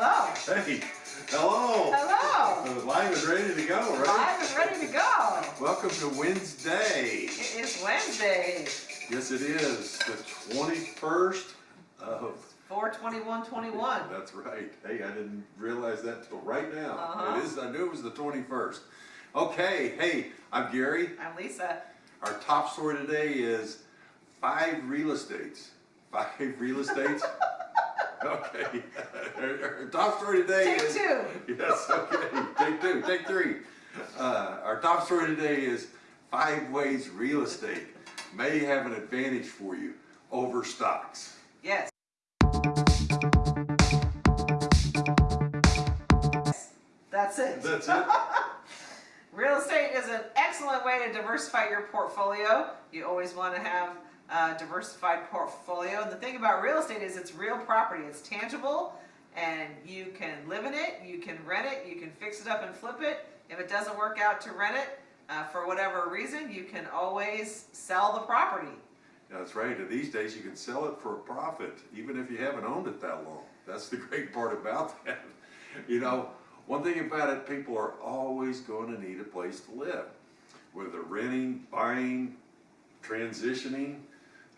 Hello. Hey, hello. Hello. Uh, Live is ready to go, right? Live and ready to go. Welcome to Wednesday. It is Wednesday, Yes, it is the 21st of. 42121. That's right. Hey, I didn't realize that till right now. Uh-huh. It is. I knew it was the 21st. Okay. Hey, I'm Gary. I'm Lisa. Our top story today is five real estates. Five real estates. okay. Our top story today Take is. two. Yes, okay. Take two, take three. Uh, our top story today is five ways real estate may have an advantage for you over stocks. Yes. That's it. That's it. Real estate is an excellent way to diversify your portfolio. You always want to have a diversified portfolio. And the thing about real estate is it's real property. It's tangible and you can live in it, you can rent it, you can fix it up and flip it. If it doesn't work out to rent it, uh, for whatever reason, you can always sell the property. That's right. And these days you can sell it for a profit, even if you haven't owned it that long. That's the great part about that. You know, one thing about it, people are always going to need a place to live. Whether renting, buying, transitioning,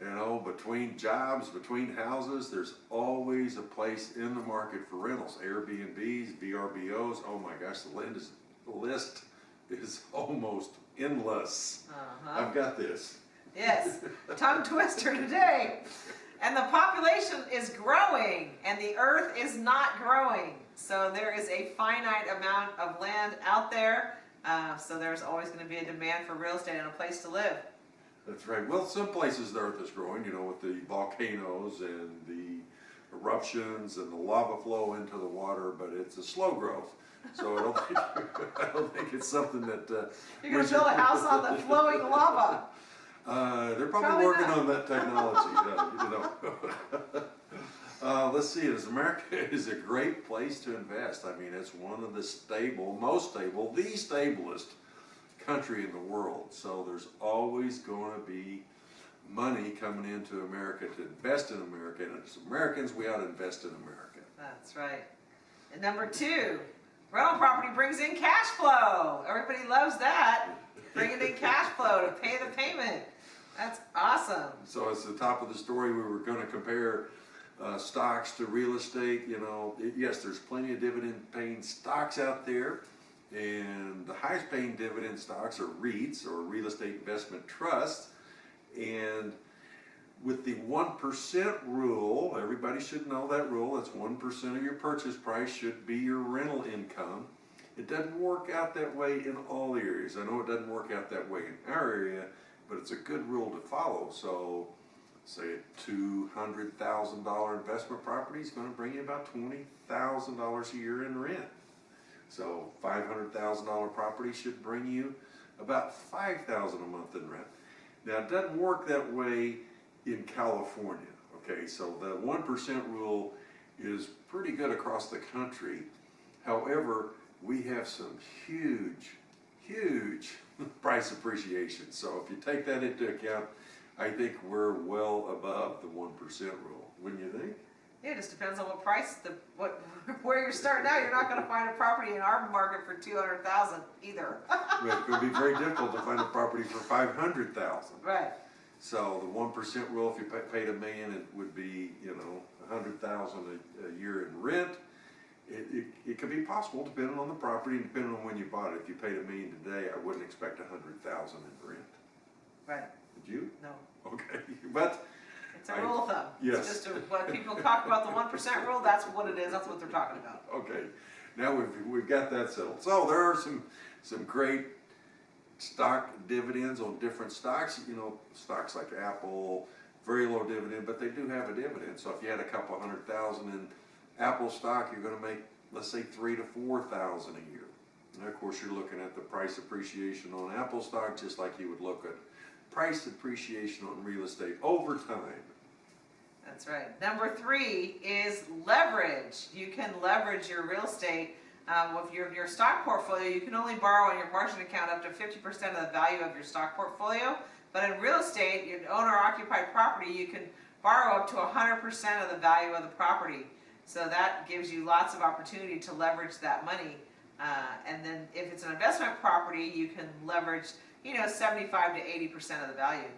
you know, between jobs, between houses, there's always a place in the market for rentals. Airbnbs, VRBOs, oh my gosh, the list is, the list is almost endless. Uh-huh. I've got this. Yes, tongue twister today. And the population is growing and the earth is not growing. So there is a finite amount of land out there. Uh, so there's always going to be a demand for real estate and a place to live. That's right. Well, some places the earth is growing, you know, with the volcanoes and the eruptions and the lava flow into the water, but it's a slow growth. So I don't think, I don't think it's something that. Uh, You're going to build a house on the flowing lava. Uh, they're probably, Probably working not. on that technology, yeah, you know. Uh, let's see, is America is a great place to invest. I mean, it's one of the stable, most stable, the stablest country in the world. So there's always going to be money coming into America to invest in America. And as Americans, we ought to invest in America. That's right. And number two, rental property brings in cash flow. Everybody loves that. Bringing in cash flow to pay the payment. That's awesome. So it's the top of the story. We were going to compare uh, stocks to real estate. You know, yes, there's plenty of dividend paying stocks out there. And the highest paying dividend stocks are REITs or real estate investment trusts. And with the 1% rule, everybody should know that rule. That's 1% of your purchase price should be your rental income. It doesn't work out that way in all areas. I know it doesn't work out that way in our area, but it's a good rule to follow. So, say a two hundred thousand dollar investment property is going to bring you about twenty thousand dollars a year in rent. So, five hundred thousand dollar property should bring you about five thousand a month in rent. Now, it doesn't work that way in California. Okay, so the one percent rule is pretty good across the country. However, we have some huge, huge price appreciation. So if you take that into account, I think we're well above the one percent rule. Wouldn't you think? Yeah, it just depends on what price, the what where you're starting out. You're not going to find a property in our market for two hundred thousand either. It would be very difficult to find a property for five hundred thousand. right. So the one percent rule, if you pa- paid a million, it would be, you know, a hundred thousand a year in rent. It, it, it could be possible depending on the property, and depending on when you bought it. If you paid a million today, I wouldn't expect a hundred thousand in rent. Right. Would you? No. Okay, but, It's a rule of thumb. yes. It's just a, when people talk about the one percent rule, that's what it is. That's what they're talking about. okay, now we've, we've got that settled. So there are some, some great stock dividends on different stocks, you know, stocks like Apple, very low dividend, but they do have a dividend. So if you had a couple hundred thousand in Apple stock, you're gonna make, let's say, three to four thousand a year. And of course, you're looking at the price appreciation on Apple stock, just like you would look at price appreciation on real estate over time. That's right. Number three is leverage. You can leverage your real estate. Um, with your, your stock portfolio, you can only borrow on your margin account up to 50% of the value of your stock portfolio. But in real estate, your owner occupied property, you can borrow up to 100% of the value of the property. So that gives you lots of opportunity to leverage that money. Uh, and then if it's an investment property, you can leverage, you know, seventy-five to eighty percent of the value.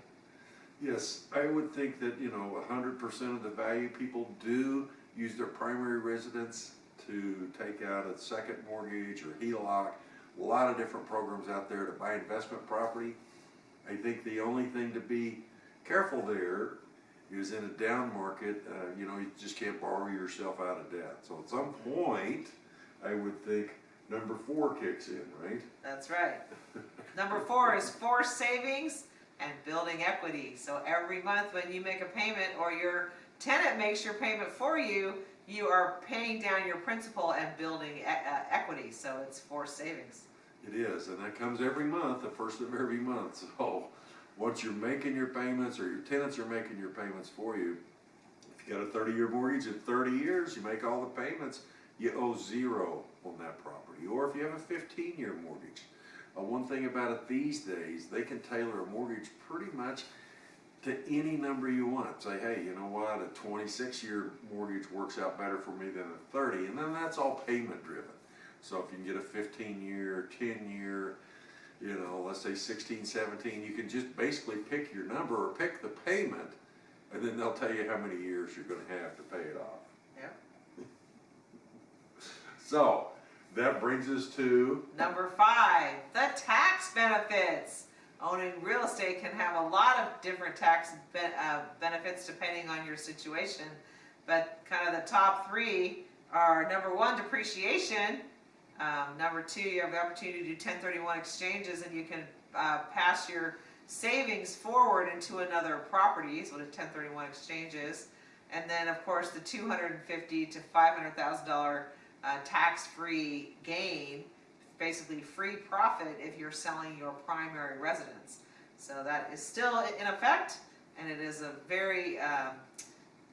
Yes, I would think that, you know, hundred percent of the value people do use their primary residence to take out a second mortgage or HELOC. A lot of different programs out there to buy investment property. I think the only thing to be careful there is in a down market, uh, you know, you just can't borrow yourself out of debt. So at some point, I would think number four kicks in, right? That's right. Number four is forced savings and building equity. So every month when you make a payment or your tenant makes your payment for you, you are paying down your principal and building e- uh, equity. So it's forced savings. It is, and that comes every month, the first of every month, so once you're making your payments or your tenants are making your payments for you, if you got a thirty-year mortgage in thirty years, you make all the payments, you owe zero on that property, or if you have a fifteen-year mortgage. Uh, one thing about it these days, they can tailor a mortgage pretty much to any number you want. Say, hey, you know what, a twenty-six-year mortgage works out better for me than a thirty, and then that's all payment driven. So if you can get a fifteen-year, ten-year, you know, let's say 16, 17, you can just basically pick your number or pick the payment, and then they'll tell you how many years you're gonna have to pay it off. Yep. So, that brings us to, Number five, the tax benefits. Owning real estate can have a lot of different tax be- uh, benefits depending on your situation. But kind of the top three are number one, depreciation. Um, number two, you have the opportunity to do 1031 exchanges and you can uh, pass your savings forward into another property, is what a 1031 exchange is. And then, of course, the 250 to $500,000 uh, tax-free gain, basically free profit if you're selling your primary residence. So that is still in effect, and it is a very um,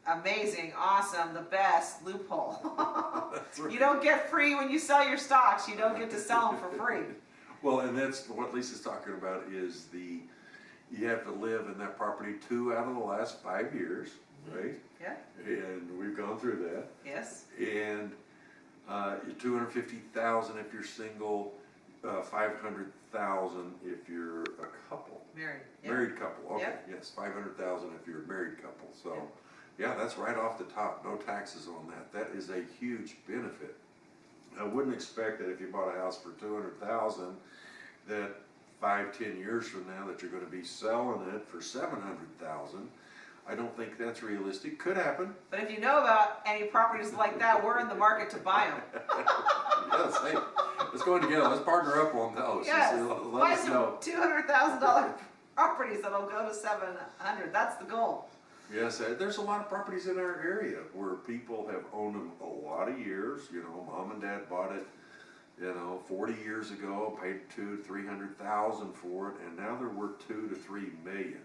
amazing, awesome, the best loophole. right. you don't get free when you sell your stocks. You don't get to sell them for free. well, and that's what Lisa's talking about is the, you have to live in that property two out of the last five years, right? Yeah. And we've gone through that. Yes. And uh, two hundred fifty thousand if you're single, uh, five hundred thousand if you're a couple, Married. Yeah. married couple. Okay, Yep. yes, five hundred thousand if you're a married couple. So, yeah, that's right off the top. No taxes on that. That is a huge benefit. I wouldn't expect that if you bought a house for two hundred thousand, that five, ten years from now that you're going to be selling it for seven hundred thousand. I don't think that's realistic. Could happen. But if you know about any properties like that, we're in the market to buy them. yes, hey, let's go in together. Let's partner up on those. Yes. Uh, Let Buy us some know. two hundred thousand dollar properties that'll go to seven hundred. That's the goal. Yes, there's a lot of properties in our area where people have owned them a lot of years. You know, mom and dad bought it, you know, 40 years ago, paid two, to three hundred thousand for it, and now they're worth two to three million.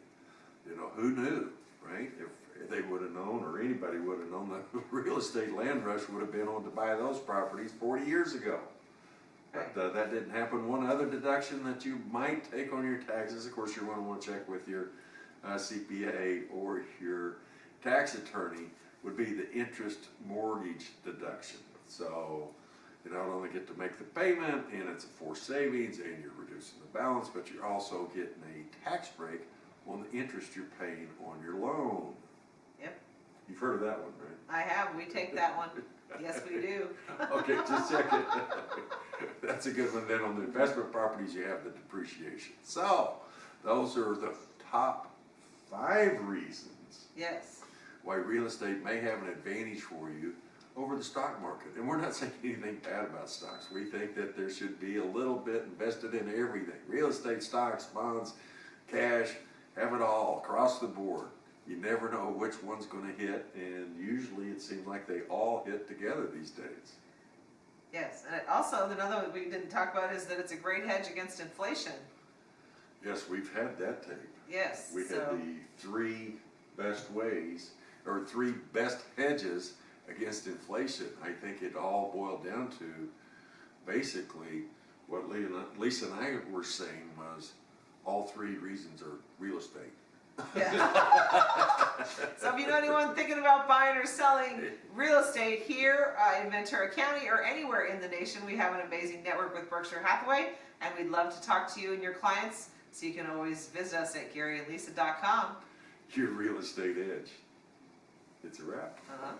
You know, who knew, right? If, they would have known, or anybody would have known, that real estate land rush would have been on to buy those properties 40 years ago. But uh, that didn't happen. One other deduction that you might take on your taxes, of course, you're going to want to check with your uh, CPA or your tax attorney, would be the interest mortgage deduction. So you not only get to make the payment and it's a forced savings and you're reducing the balance, but you're also getting a tax break on the interest you're paying on your loan. Yep. You've heard of that one, right? I have. We take that one. Yes, we do. Okay, just checking. That's a good one. Then on the investment properties, you have the depreciation. So, those are the top five reasons Yes. why real estate may have an advantage for you over the stock market. And we're not saying anything bad about stocks. We think that there should be a little bit invested in everything. Real estate, stocks, bonds, cash, have it all across the board. You never know which one's gonna hit, and usually it seems like they all hit together these days. Yes. And also, another one we didn't talk about is that it's a great hedge against inflation. Yes, we've had that tape. Yes. We had the three best ways, or three best hedges against inflation. I think it all boiled down to basically what Lisa and I were saying was all three reasons are real estate. Yeah. so if you know anyone thinking about buying or selling real estate here uh, in Ventura County or anywhere in the nation, we have an amazing network with Berkshire Hathaway, and we'd love to talk to you and your clients. So you can always visit us at GaryandLisa.com. Your real estate edge. It's a wrap. Uh-huh.